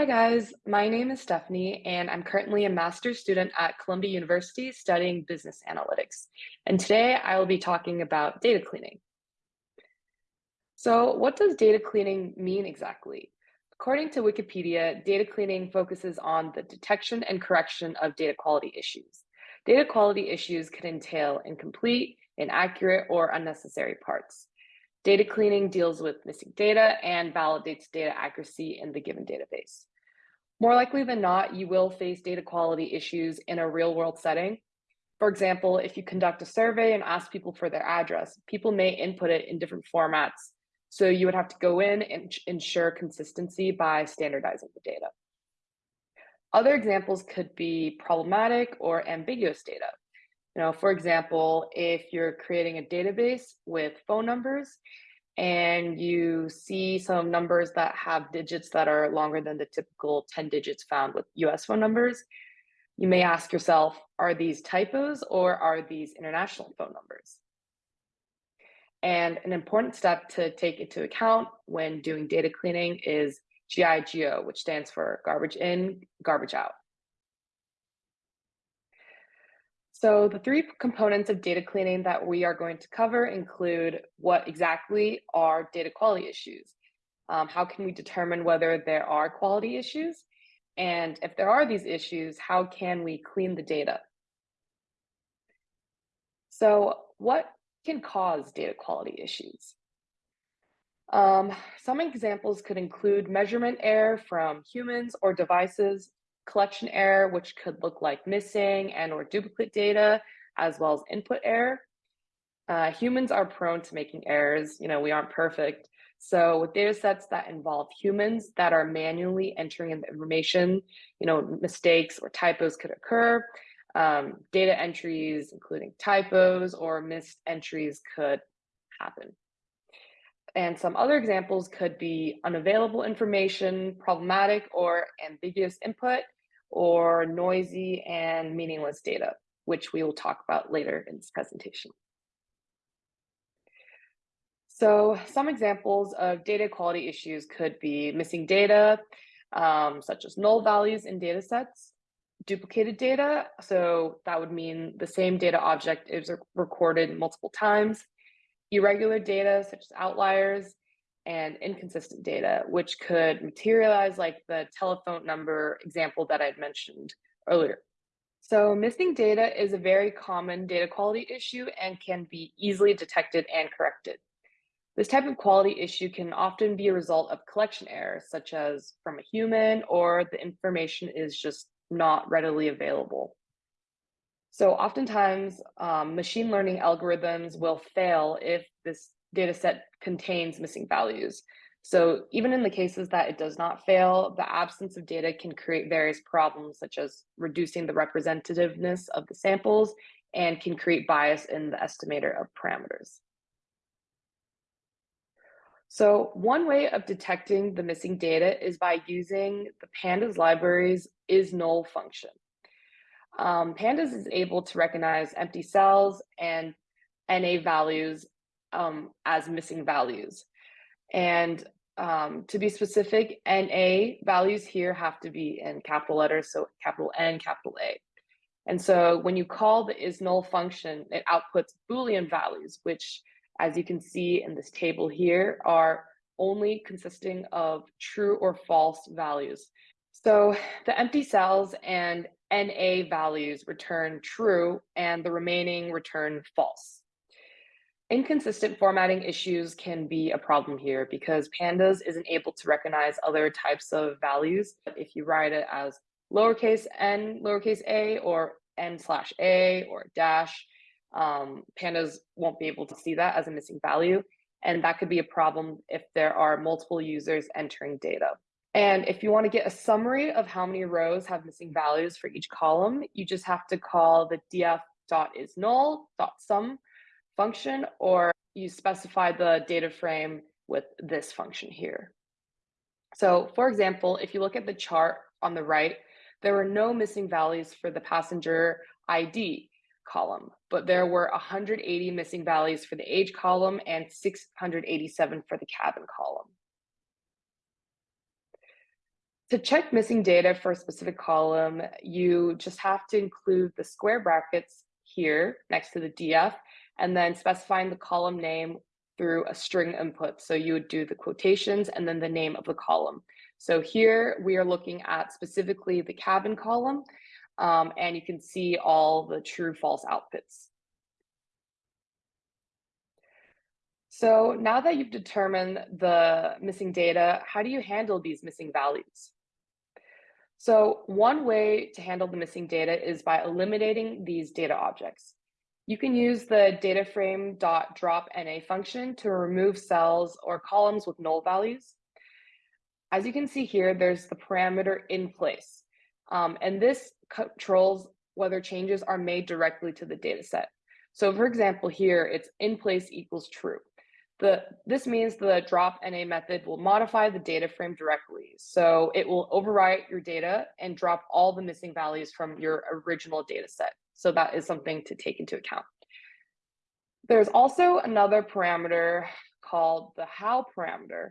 Hi guys, my name is Stephanie and I'm currently a master's student at Columbia University studying business analytics. And today I will be talking about data cleaning. So what does data cleaning mean exactly? According to Wikipedia, data cleaning focuses on the detection and correction of data quality issues. Data quality issues can entail incomplete, inaccurate, or unnecessary parts. Data cleaning deals with missing data and validates data accuracy in the given database. More likely than not, you will face data quality issues in a real world setting. For example, if you conduct a survey and ask people for their address, people may input it in different formats. So you would have to go in and ensure consistency by standardizing the data. Other examples could be problematic or ambiguous data. You know, for example, if you're creating a database with phone numbers and you see some numbers that have digits that are longer than the typical 10 digits found with US phone numbers, you may ask yourself, are these typos or are these international phone numbers? And an important step to take into account when doing data cleaning is GIGO, which stands for garbage in, garbage out. So the three components of data cleaning that we are going to cover include what exactly are data quality issues? Um, how can we determine whether there are quality issues? And if there are these issues, how can we clean the data? So what can cause data quality issues? Um, some examples could include measurement error from humans or devices, collection error, which could look like missing and or duplicate data, as well as input error. Uh, humans are prone to making errors. You know, we aren't perfect. So with data sets that involve humans that are manually entering in the information, you know, mistakes or typos could occur. Um, data entries, including typos or missed entries could happen. And some other examples could be unavailable information, problematic or ambiguous input, or noisy and meaningless data, which we will talk about later in this presentation. So some examples of data quality issues could be missing data, um, such as null values in data sets, duplicated data, so that would mean the same data object is recorded multiple times, irregular data such as outliers, and inconsistent data, which could materialize like the telephone number example that I'd mentioned earlier. So missing data is a very common data quality issue and can be easily detected and corrected. This type of quality issue can often be a result of collection errors, such as from a human or the information is just not readily available. So oftentimes, um, machine learning algorithms will fail if this data set contains missing values. So even in the cases that it does not fail, the absence of data can create various problems such as reducing the representativeness of the samples and can create bias in the estimator of parameters. So one way of detecting the missing data is by using the pandas library's is null function. Um, pandas is able to recognize empty cells and NA values um, as missing values. And um, to be specific, NA values here have to be in capital letters, so capital N, capital A. And so when you call the is null function, it outputs Boolean values, which as you can see in this table here are only consisting of true or false values. So the empty cells and NA values return true and the remaining return false. Inconsistent formatting issues can be a problem here because pandas isn't able to recognize other types of values. If you write it as lowercase n, lowercase a, or n slash a, or dash, um, pandas won't be able to see that as a missing value. And that could be a problem if there are multiple users entering data. And if you want to get a summary of how many rows have missing values for each column, you just have to call the df.isNull.sum function, or you specify the data frame with this function here. So for example, if you look at the chart on the right, there were no missing values for the passenger ID column, but there were 180 missing values for the age column and 687 for the cabin column. To check missing data for a specific column, you just have to include the square brackets here next to the DF and then specifying the column name through a string input. So you would do the quotations and then the name of the column. So here we are looking at specifically the cabin column um, and you can see all the true false outputs. So now that you've determined the missing data, how do you handle these missing values? So one way to handle the missing data is by eliminating these data objects. You can use the dataframe.dropNA function to remove cells or columns with null values. As you can see here, there's the parameter in place. Um, and this controls whether changes are made directly to the data set. So for example, here it's in place equals true. The, this means the drop NA method will modify the data frame directly. So it will overwrite your data and drop all the missing values from your original data set. So that is something to take into account. There's also another parameter called the how parameter.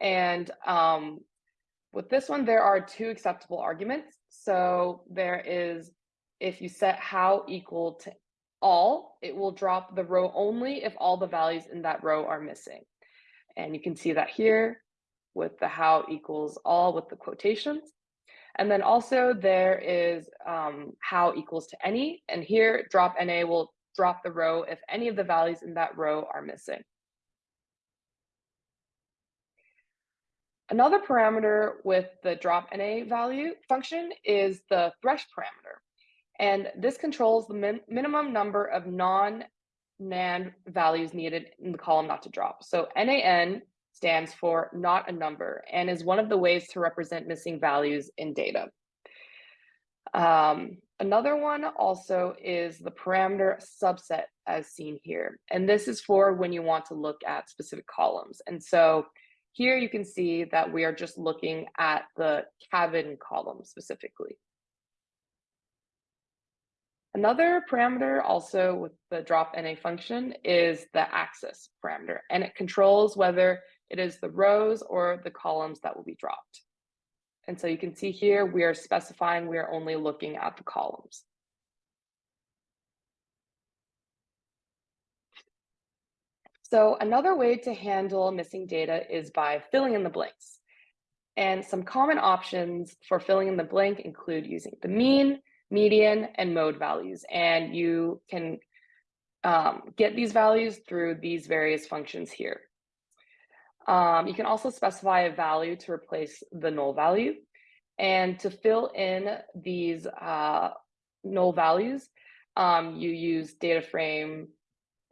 And um, with this one, there are two acceptable arguments. So there is, if you set how equal to all, it will drop the row only if all the values in that row are missing. And you can see that here with the how equals all with the quotations. And then also there is um, how equals to any, and here drop NA will drop the row if any of the values in that row are missing. Another parameter with the drop NA value function is the thresh parameter. And this controls the min minimum number of non-NaN values needed in the column not to drop. So NAN stands for not a number and is one of the ways to represent missing values in data. Um, another one also is the parameter subset as seen here. And this is for when you want to look at specific columns. And so here you can see that we are just looking at the cabin column specifically. Another parameter also with the drop NA function is the axis parameter, and it controls whether it is the rows or the columns that will be dropped. And so you can see here, we are specifying we are only looking at the columns. So another way to handle missing data is by filling in the blanks. And some common options for filling in the blank include using the mean, median, and mode values. And you can um, get these values through these various functions here. Um, you can also specify a value to replace the null value. And to fill in these uh, null values, um, you use data frame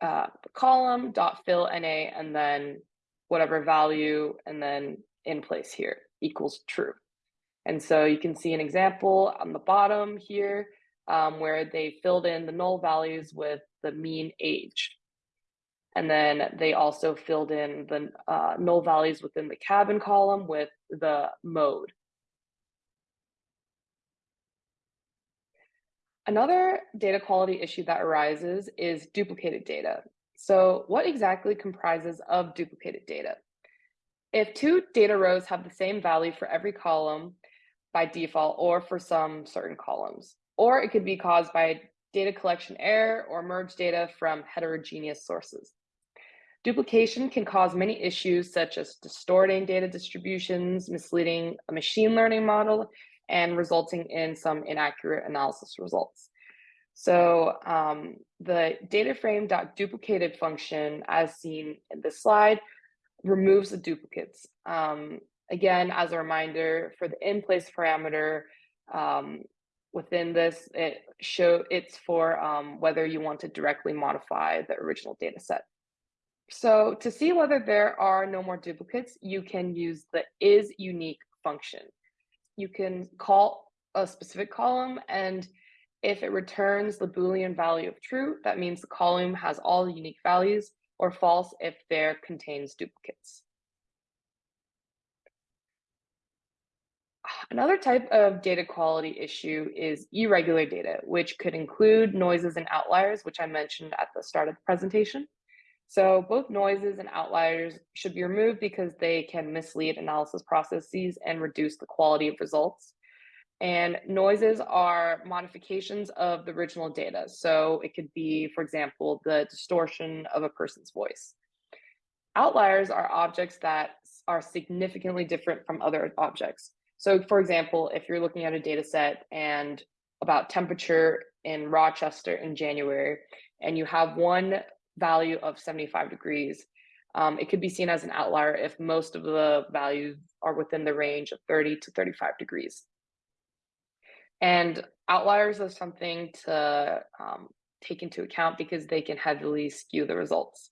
uh, column dot fill na and then whatever value and then in place here equals true. And so you can see an example on the bottom here um, where they filled in the null values with the mean age. And then they also filled in the uh, null values within the cabin column with the mode. Another data quality issue that arises is duplicated data. So what exactly comprises of duplicated data? If two data rows have the same value for every column, by default or for some certain columns. Or it could be caused by data collection error or merge data from heterogeneous sources. Duplication can cause many issues such as distorting data distributions, misleading a machine learning model, and resulting in some inaccurate analysis results. So um, the data frame.duplicated function, as seen in this slide, removes the duplicates. Um, Again, as a reminder, for the in-place parameter, um, within this, it show it's for um, whether you want to directly modify the original data set. So to see whether there are no more duplicates, you can use the is unique function. You can call a specific column and if it returns the Boolean value of true, that means the column has all the unique values or false if there contains duplicates. Another type of data quality issue is irregular data, which could include noises and outliers, which I mentioned at the start of the presentation. So both noises and outliers should be removed because they can mislead analysis processes and reduce the quality of results. And noises are modifications of the original data. So it could be, for example, the distortion of a person's voice. Outliers are objects that are significantly different from other objects. So for example, if you're looking at a data set and about temperature in Rochester in January, and you have one value of 75 degrees, um, it could be seen as an outlier if most of the values are within the range of 30 to 35 degrees. And outliers are something to um, take into account because they can heavily skew the results.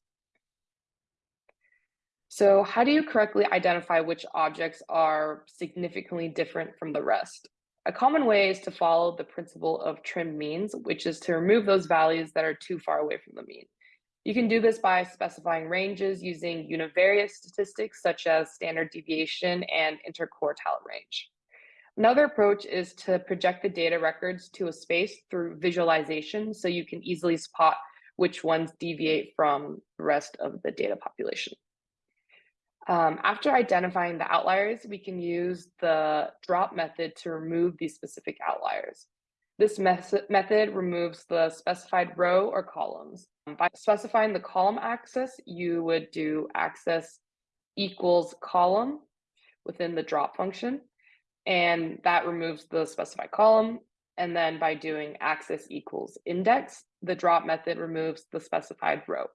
So how do you correctly identify which objects are significantly different from the rest? A common way is to follow the principle of trimmed means, which is to remove those values that are too far away from the mean. You can do this by specifying ranges using univariate statistics such as standard deviation and interquartile range. Another approach is to project the data records to a space through visualization so you can easily spot which ones deviate from the rest of the data population. Um, after identifying the outliers, we can use the drop method to remove these specific outliers. This method removes the specified row or columns. Um, by specifying the column axis, you would do axis equals column within the drop function, and that removes the specified column. And then by doing axis equals index, the drop method removes the specified row.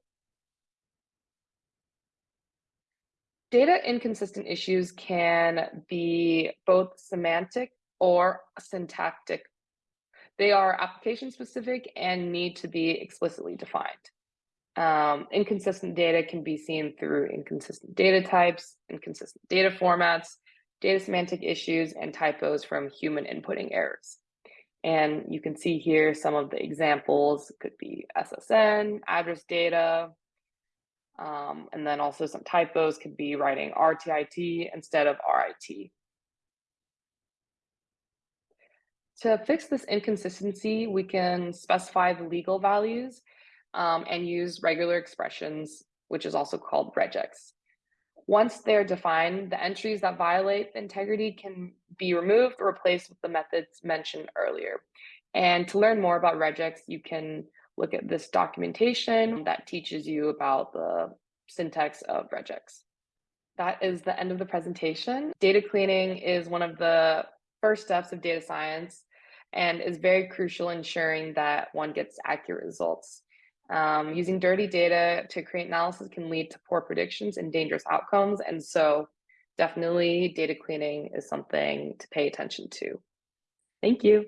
Data inconsistent issues can be both semantic or syntactic. They are application specific and need to be explicitly defined. Um, inconsistent data can be seen through inconsistent data types, inconsistent data formats, data semantic issues, and typos from human inputting errors. And you can see here some of the examples it could be SSN, address data, um, and then also some typos could be writing RTIT instead of RIT. To fix this inconsistency, we can specify the legal values um, and use regular expressions, which is also called regex. Once they're defined, the entries that violate the integrity can be removed or replaced with the methods mentioned earlier. And to learn more about regex, you can look at this documentation that teaches you about the syntax of regex. That is the end of the presentation. Data cleaning is one of the first steps of data science and is very crucial ensuring that one gets accurate results. Um, using dirty data to create analysis can lead to poor predictions and dangerous outcomes. And so definitely data cleaning is something to pay attention to. Thank you.